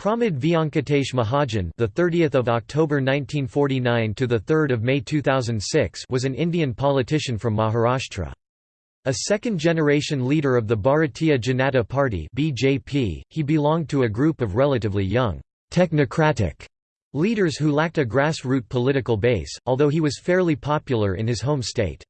Pramod Vyankatesh Mahajan, the 30th of October 1949 to the 3rd of May 2006, was an Indian politician from Maharashtra. A second-generation leader of the Bharatiya Janata Party (BJP), he belonged to a group of relatively young technocratic leaders who lacked a grassroots political base, although he was fairly popular in his home state.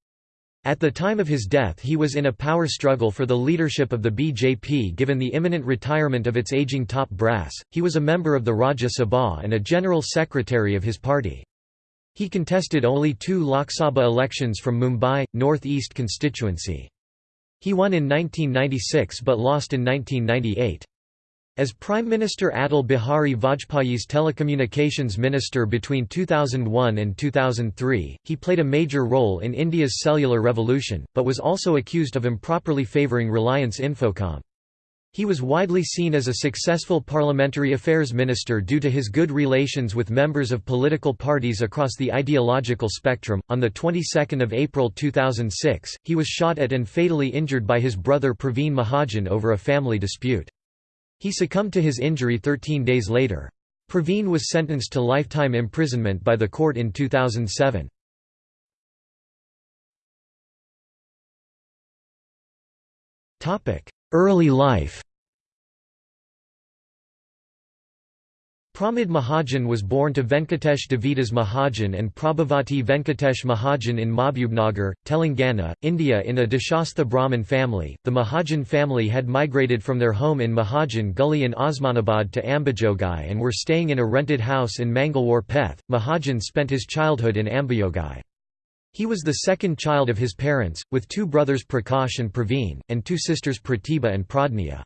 At the time of his death he was in a power struggle for the leadership of the BJP given the imminent retirement of its aging top brass, he was a member of the Rajya Sabha and a general secretary of his party. He contested only two Lok Sabha elections from Mumbai, North East constituency. He won in 1996 but lost in 1998. As Prime Minister Atal Bihari Vajpayee's telecommunications minister between 2001 and 2003, he played a major role in India's cellular revolution, but was also accused of improperly favouring Reliance Infocom. He was widely seen as a successful parliamentary affairs minister due to his good relations with members of political parties across the ideological spectrum. On the 22nd of April 2006, he was shot at and fatally injured by his brother Praveen Mahajan over a family dispute. He succumbed to his injury 13 days later. Praveen was sentenced to lifetime imprisonment by the court in 2007. Early life Pramod Mahajan was born to Venkatesh Devidas Mahajan and Prabhavati Venkatesh Mahajan in Mahbubnagar, Telangana, India in a Deshastha Brahmin family. The Mahajan family had migrated from their home in Mahajan Gully in Osmanabad to Ambajogai and were staying in a rented house in Mangalwar Peth. Mahajan spent his childhood in Ambajogai. He was the second child of his parents, with two brothers Prakash and Praveen, and two sisters Pratibha and Pradnya.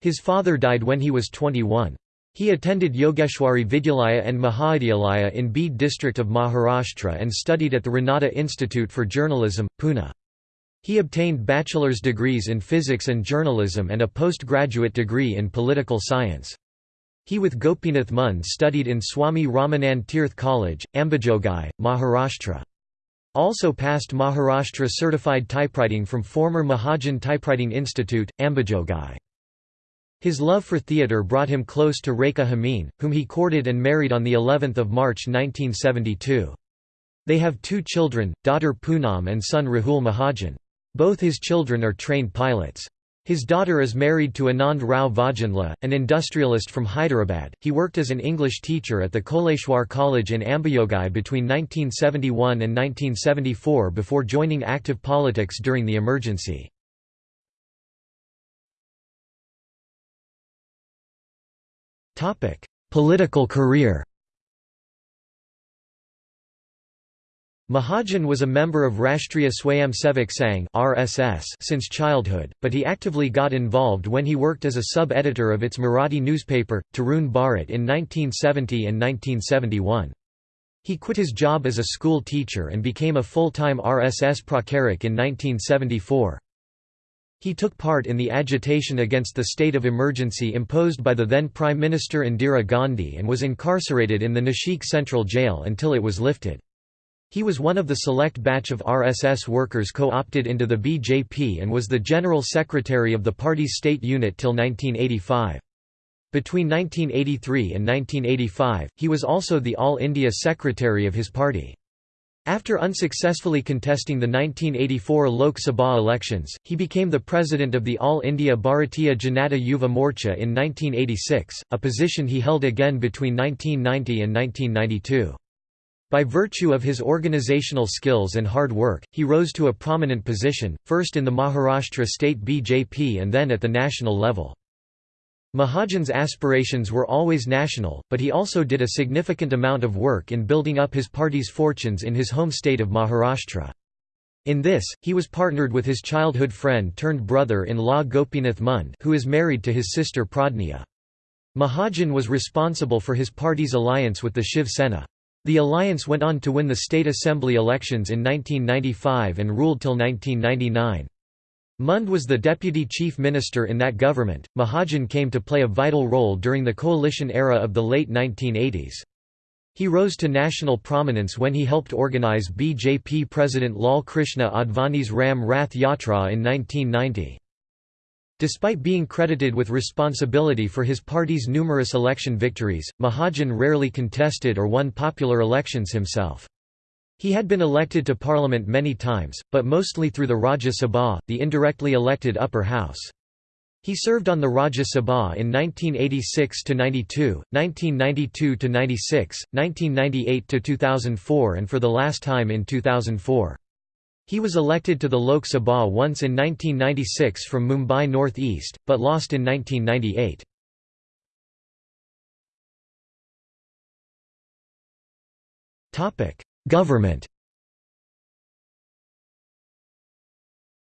His father died when he was 21. He attended Yogeshwari Vidyalaya and Mahavidyalaya in Beed district of Maharashtra and studied at the Ranade Institute for Journalism, Pune. He obtained bachelor's degrees in physics and journalism and a postgraduate degree in political science. He with Gopinath Munde studied in Swami Ramanand Tirth College, Ambajogai, Maharashtra. Also passed Maharashtra certified typewriting from former Mahajan Typewriting Institute, Ambajogai. His love for theatre brought him close to Rekha Hameen, whom he courted and married on of March 1972. They have two children, daughter Poonam and son Rahul Mahajan. Both his children are trained pilots. His daughter is married to Anand Rao Vajanla, an industrialist from Hyderabad. He worked as an English teacher at the Koleshwar College in Ambajogai between 1971 and 1974 before joining active politics during the emergency. Political career Mahajan was a member of Rashtriya Swayamsevak Sangh (RSS) since childhood, but he actively got involved when he worked as a sub-editor of its Marathi newspaper, Tarun Bharat in 1970 and 1971. He quit his job as a school teacher and became a full-time RSS pracharak in 1974. He took part in the agitation against the state of emergency imposed by the then Prime Minister Indira Gandhi and was incarcerated in the Nashik Central Jail until it was lifted. He was one of the select batch of RSS workers co-opted into the BJP and was the General Secretary of the party's state unit till 1985. Between 1983 and 1985, he was also the All India Secretary of his party. After unsuccessfully contesting the 1984 Lok Sabha elections, he became the president of the All India Bharatiya Janata Yuva Morcha in 1986, a position he held again between 1990 and 1992. By virtue of his organizational skills and hard work, he rose to a prominent position, first in the Maharashtra state BJP and then at the national level. Mahajan's aspirations were always national, but he also did a significant amount of work in building up his party's fortunes in his home state of Maharashtra. In this, he was partnered with his childhood friend turned brother-in-law Gopinath Munde who is married to his sister Pradnya. Mahajan was responsible for his party's alliance with the Shiv Sena. The alliance went on to win the state assembly elections in 1995 and ruled till 1999. Munde was the deputy chief minister in that government. Mahajan came to play a vital role during the coalition era of the late 1980s. He rose to national prominence when he helped organize BJP President Lal Krishna Advani's Ram Rath Yatra in 1990. Despite being credited with responsibility for his party's numerous election victories, Mahajan rarely contested or won popular elections himself. He had been elected to parliament many times, but mostly through the Rajya Sabha, the indirectly elected upper house. He served on the Rajya Sabha in 1986–92, 1992–96, 1998–2004 and for the last time in 2004. He was elected to the Lok Sabha once in 1996 from Mumbai North East, but lost in 1998. Government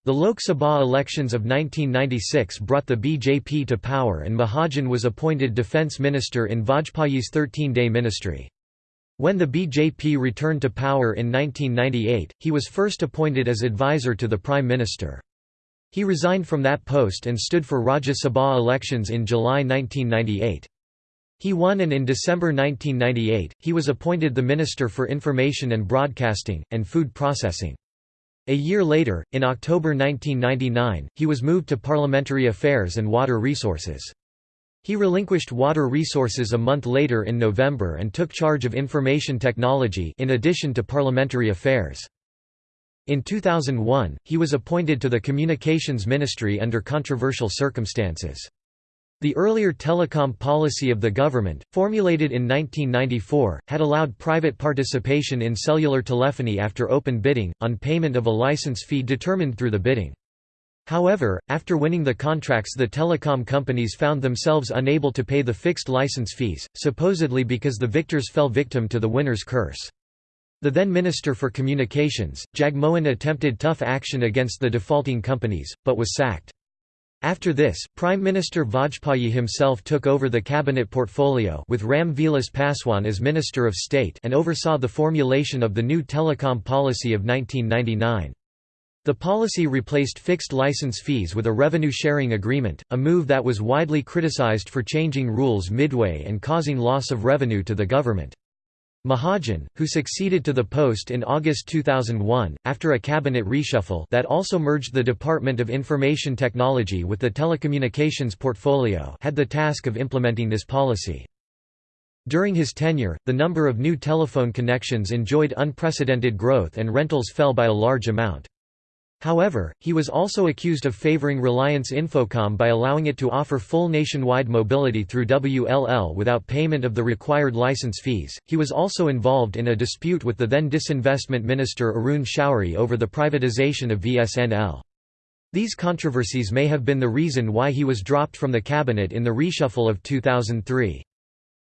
The Lok Sabha elections of 1996 brought the BJP to power and Mahajan was appointed defence minister in Vajpayee's 13-day ministry. When the BJP returned to power in 1998, he was first appointed as advisor to the Prime Minister. He resigned from that post and stood for Rajya Sabha elections in July 1998. He won and in December 1998, he was appointed the Minister for Information and Broadcasting, and Food Processing. A year later, in October 1999, he was moved to Parliamentary Affairs and Water Resources. He relinquished water resources a month later in November and took charge of information technology in addition to parliamentary affairs. In 2001, he was appointed to the Communications Ministry under controversial circumstances. The earlier telecom policy of the government, formulated in 1994, had allowed private participation in cellular telephony after open bidding, on payment of a license fee determined through the bidding. However, after winning the contracts the telecom companies found themselves unable to pay the fixed license fees, supposedly because the victors fell victim to the winner's curse. The then Minister for Communications, Jagmohan attempted tough action against the defaulting companies, but was sacked. After this, Prime Minister Vajpayee himself took over the cabinet portfolio with Ram Vilas Paswan as Minister of State and oversaw the formulation of the new telecom policy of 1999. The policy replaced fixed license fees with a revenue-sharing agreement, a move that was widely criticized for changing rules midway and causing loss of revenue to the government. Mahajan, who succeeded to the post in August 2001, after a cabinet reshuffle that also merged the Department of Information Technology with the telecommunications portfolio had the task of implementing this policy. During his tenure, the number of new telephone connections enjoyed unprecedented growth and rentals fell by a large amount. However, he was also accused of favoring Reliance Infocom by allowing it to offer full nationwide mobility through WLL without payment of the required license fees. He was also involved in a dispute with the then disinvestment minister Arun Shourie over the privatization of VSNL. These controversies may have been the reason why he was dropped from the cabinet in the reshuffle of 2003.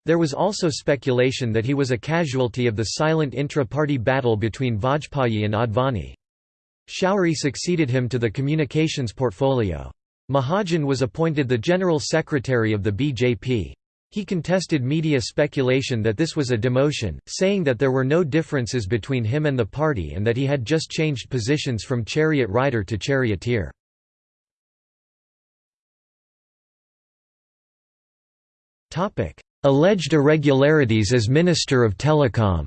There was also speculation that he was a casualty of the silent intra-party battle between Vajpayee and Advani. Shourie succeeded him to the communications portfolio. Mahajan was appointed the General Secretary of the BJP. He contested media speculation that this was a demotion, saying that there were no differences between him and the party and that he had just changed positions from chariot rider to charioteer. Alleged irregularities as Minister of Telecom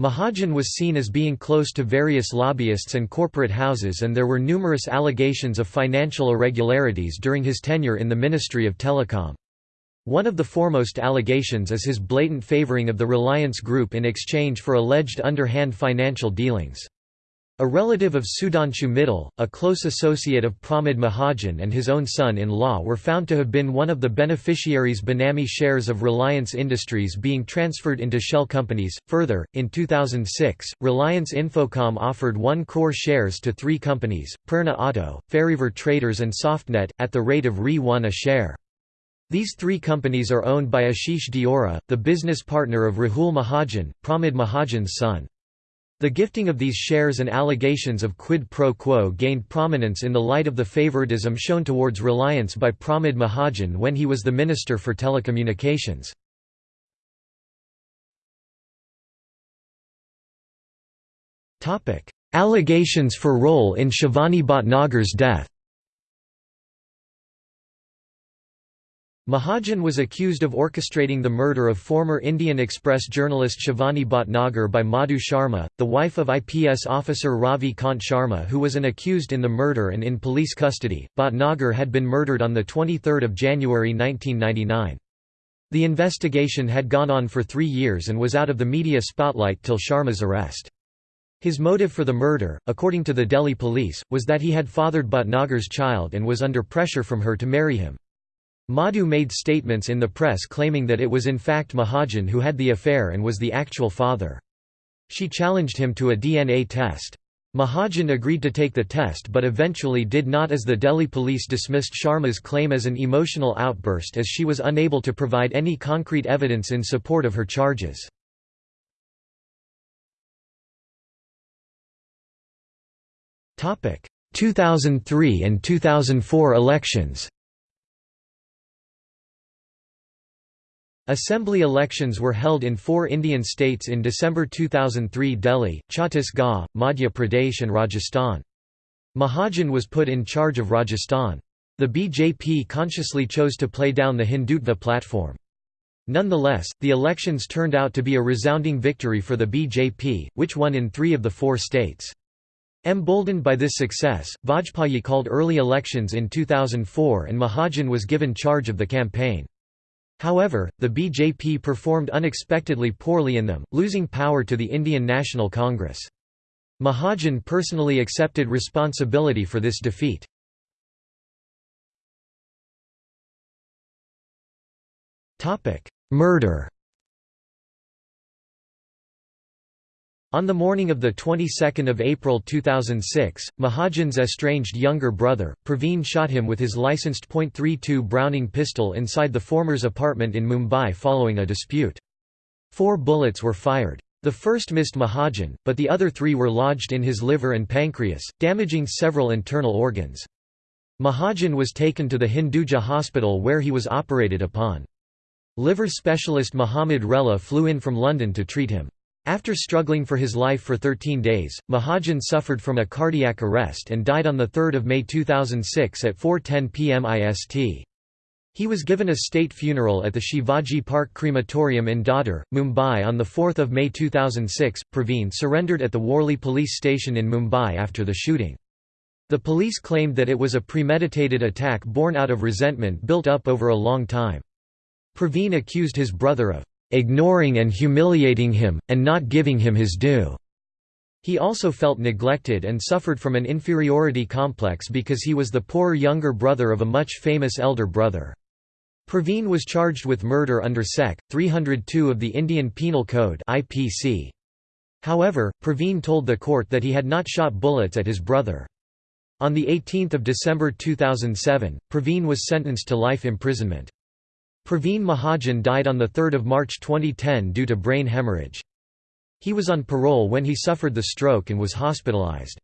Mahajan was seen as being close to various lobbyists and corporate houses and there were numerous allegations of financial irregularities during his tenure in the Ministry of Telecom. One of the foremost allegations is his blatant favoring of the Reliance Group in exchange for alleged underhand financial dealings. A relative of Sudhanshu Mittal, a close associate of Pramod Mahajan and his own son-in-law were found to have been one of the beneficiaries Benami shares of Reliance Industries being transferred into shell companies. Further, in 2006, Reliance Infocom offered 1 crore shares to three companies, Purna Auto, Fariver Traders and Softnet, at the rate of Re1 a share. These three companies are owned by Ashish Deora, the business partner of Rahul Mahajan, Pramod Mahajan's son. The gifting of these shares and allegations of quid pro quo gained prominence in the light of the favoritism shown towards Reliance by Pramod Mahajan when he was the Minister for Telecommunications. Allegations for role in Shivani Bhatnagar's death Mahajan was accused of orchestrating the murder of former Indian Express journalist Shivani Bhatnagar by Madhu Sharma, the wife of IPS officer Ravi Kant Sharma who was an accused in the murder and in police custody. Bhatnagar had been murdered on 23 January 1999. The investigation had gone on for three years and was out of the media spotlight till Sharma's arrest. His motive for the murder, according to the Delhi police, was that he had fathered Bhatnagar's child and was under pressure from her to marry him. Madhu made statements in the press claiming that it was in fact Mahajan who had the affair and was the actual father. She challenged him to a DNA test. Mahajan agreed to take the test but eventually did not as the Delhi police dismissed Sharma's claim as an emotional outburst as she was unable to provide any concrete evidence in support of her charges. Topic: 2003 and 2004 elections. Assembly elections were held in four Indian states in December 2003 Delhi, Chhattisgarh, Madhya Pradesh and Rajasthan. Mahajan was put in charge of Rajasthan. The BJP consciously chose to play down the Hindutva platform. Nonetheless, the elections turned out to be a resounding victory for the BJP, which won in three of the four states. Emboldened by this success, Vajpayee called early elections in 2004 and Mahajan was given charge of the campaign. However, the BJP performed unexpectedly poorly in them, losing power to the Indian National Congress. Mahajan personally accepted responsibility for this defeat. Murder On the morning of the 22nd of April 2006, Mahajan's estranged younger brother, Praveen shot him with his licensed .32 Browning pistol inside the former's apartment in Mumbai following a dispute. Four bullets were fired. The first missed Mahajan, but the other three were lodged in his liver and pancreas, damaging several internal organs. Mahajan was taken to the Hinduja hospital where he was operated upon. Liver specialist Mohamed Rela flew in from London to treat him. After struggling for his life for 13 days, Mahajan suffered from a cardiac arrest and died on 3 May 2006 at 4.10 pm IST. He was given a state funeral at the Shivaji Park Crematorium in Dadar, Mumbai on 4 May 2006. Praveen surrendered at the Worli police station in Mumbai after the shooting. The police claimed that it was a premeditated attack born out of resentment built up over a long time. Praveen accused his brother of ignoring and humiliating him, and not giving him his due. He also felt neglected and suffered from an inferiority complex because he was the poor younger brother of a much famous elder brother. Praveen was charged with murder under Sec. 302 of the Indian Penal Code IPC. However, Praveen told the court that he had not shot bullets at his brother. On 18 December 2007, Praveen was sentenced to life imprisonment. Praveen Mahajan died on 3 March 2010 due to brain hemorrhage. He was on parole when he suffered the stroke and was hospitalized.